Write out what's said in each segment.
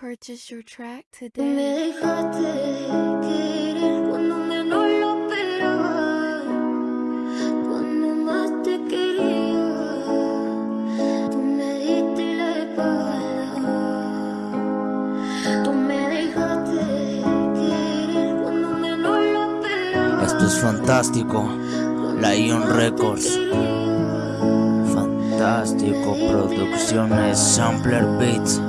Purchase your track Me today. dejaste querer cuando menos lo esperaba, cuando más te quería. Tú me diste la espalda. Tú me dejaste querer cuando menos lo esperaba. Esto es fantástico. Lion Records. Fantástico. Producciones Sampler Beats.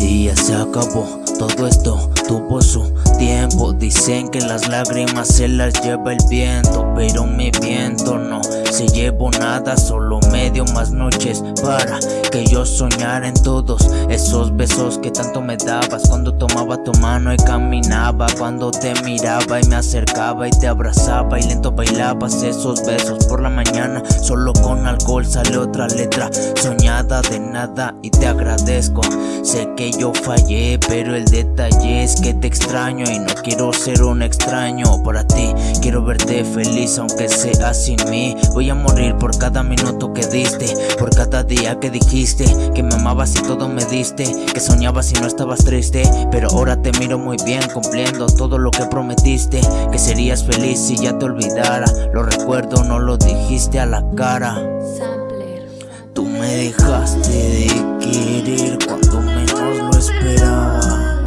Ya se acabó. Todo esto tuvo su tiempo. Dicen que las lágrimas se las lleva el viento. Pero mi viento no se llevó nada. Solo medio más noches para que yo soñara en todos esos besos que tanto me dabas. Cuando tomaba tu mano y caminaba. Cuando te miraba y me acercaba y te abrazaba. Y lento bailabas esos besos por la mañana. Solo con alcohol sale otra letra soñada de nada. Y te agradezco. Sé que yo fallé, pero el detalle es que te extraño y no quiero ser un extraño para ti. Quiero verte feliz aunque sea sin mí. Voy a morir por cada minuto que diste, por cada día que dijiste que me amabas y todo me diste, que soñabas y no estabas triste. Pero ahora te miro muy bien cumpliendo todo lo que prometiste, que serías feliz si ya te olvidara. Lo recuerdo, no lo dijiste a la cara. Tú me dejaste de querer cuando menos lo esperaba.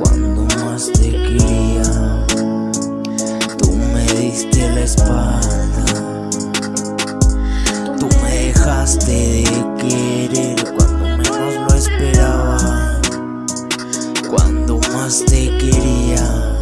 Cuando más te quería, tú me diste la espalda. De querer cuando menos lo esperaba. Cuando más te quería,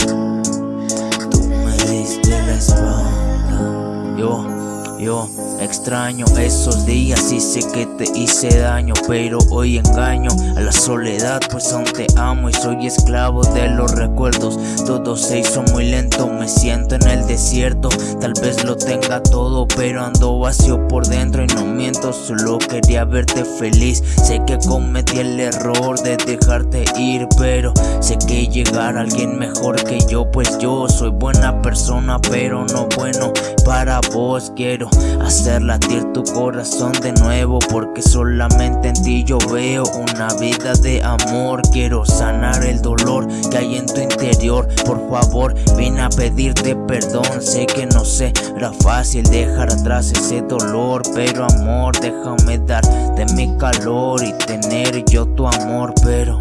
tú me diste la espalda. Yo, yo extraño esos días y sé que te hice daño, pero hoy engaño a la soledad, pues aún te amo y soy esclavo de los recuerdos. Todo se hizo muy lento, me siento en el desierto. Tal vez lo tenga todo, pero ando vacío por dentro y no miento, solo quería verte feliz. Sé que cometí el error de dejarte ir, pero sé que llegará alguien mejor que yo, pues yo soy buena persona, pero no bueno para vos. Quiero hacer latir tu corazón de nuevo, porque solamente en ti yo veo una vida de amor. Quiero sanar el dolor que hay en tu interior. Por favor, vine a pedirte perdón. Sé que no será fácil dejar atrás ese dolor, pero amor, déjame dar de mi calor y tener yo tu amor, pero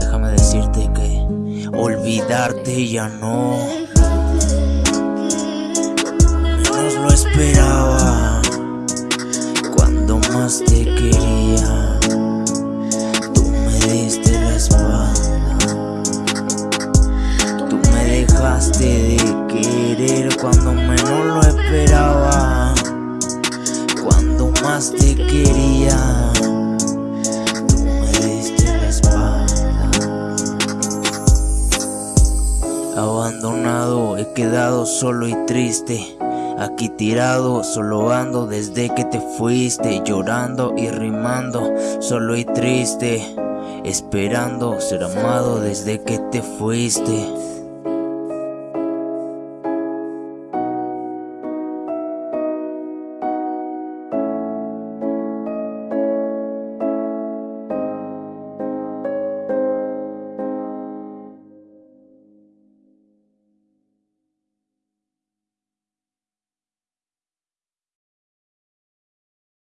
déjame decirte que olvidarte ya no. Esperaba cuando más te quería. Tú me diste la espalda. Tú me dejaste de querer cuando menos lo esperaba. Cuando más te quería. Tú me diste la espalda. Abandonado, he quedado solo y triste. Aquí tirado, solo ando desde que te fuiste, llorando y rimando, solo y triste, esperando ser amado desde que te fuiste.